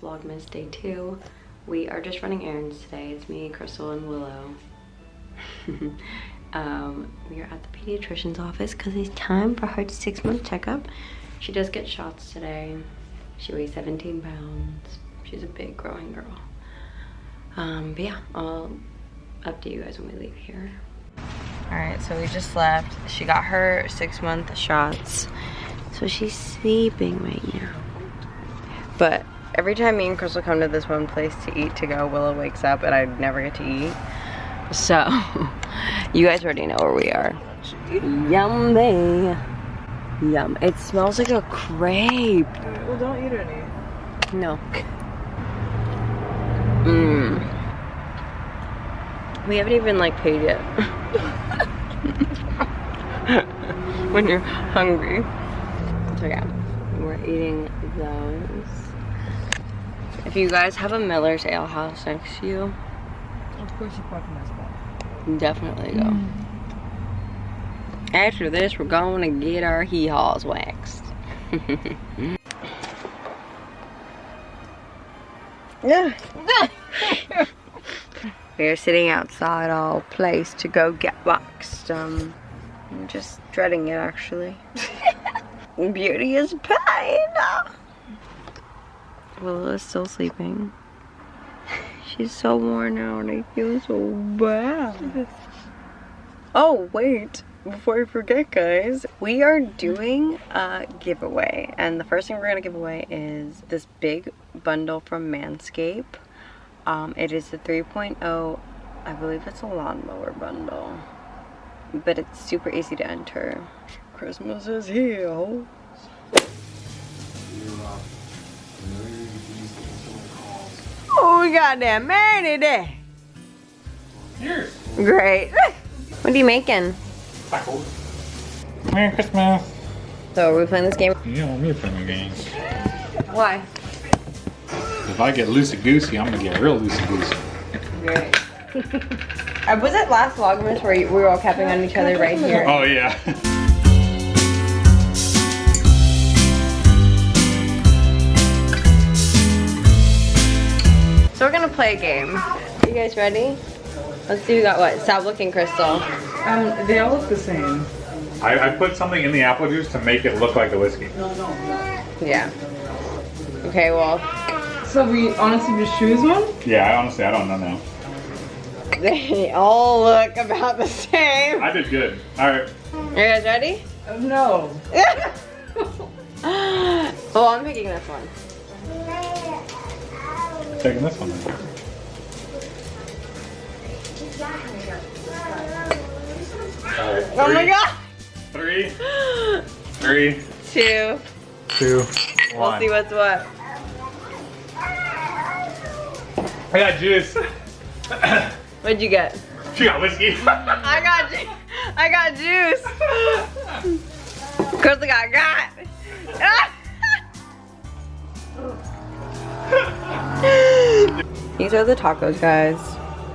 Vlogmas day two. We are just running errands today. It's me, Crystal, and Willow. um, we are at the pediatrician's office because it's time for her six month checkup. She does get shots today. She weighs 17 pounds. She's a big growing girl. Um, but yeah, I'll update you guys when we leave here. All right, so we just left. She got her six month shots. So she's sleeping right now. But every time me and Crystal come to this one place to eat to go, Willow wakes up and I never get to eat. So, you guys already know where we are. Yummy. Yum. It smells like a crepe. Well, don't eat any. No. Mmm. We haven't even like paid yet. when you're hungry. So yeah, we're eating those. If you guys have a Miller's Ale House next to you, Of course you fucking messed up. definitely go. After this, we're going to get our hee-haws waxed. We're sitting outside our place to go get waxed. Um, I'm just dreading it actually. Beauty is pain. Willow is still sleeping. She's so worn out. I feel so bad. Oh, wait. Before I forget, guys, we are doing a giveaway. And the first thing we're going to give away is this big bundle from Manscaped. Um, it is the 3.0, I believe it's a lawnmower bundle. But it's super easy to enter. Christmas is here. Oh, we got that man today. Cheers. Great. what are you making? Tacos. Merry Christmas. So are we playing this game? You don't want me to play no games. Why? If I get loosey goosey, I'm gonna get real loosey goosey. Great. uh, was it last Vlogmas where we were all capping on each other right here? Oh yeah. So we're gonna play a game. You guys ready? Let's see who got what. Stop looking, Crystal. Um, they all look the same. I, I put something in the apple juice to make it look like the whiskey. Yeah. Okay, well, So we honestly just choose one? Yeah, I honestly I don't know now. they all look about the same. I did good. All right. Are You guys ready? Uh, no. well, I'm picking this one. Taking this one. Then. All right. Oh my god! Three, three, Two. two, We'll one. see what's what. I got juice. What'd you get? she got whiskey. I got ju- I got juice. Crystal got got. These are the tacos, guys.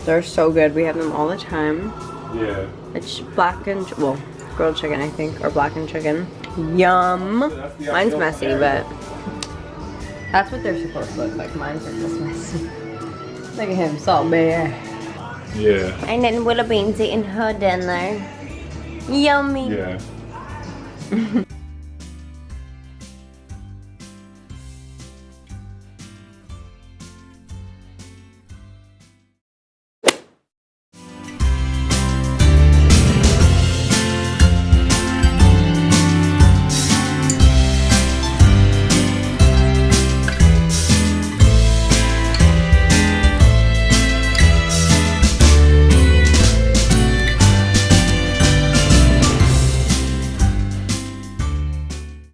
They're so good. We have them all the time. yeah. It's black and well, grilled chicken, I think, or blackened chicken. Yum. Mine's messy, but that's what they're supposed to look like. Mine's are just messy. Look at him, salt bear. Yeah. And then Willow Bean's eating her dinner. Yummy. Yeah.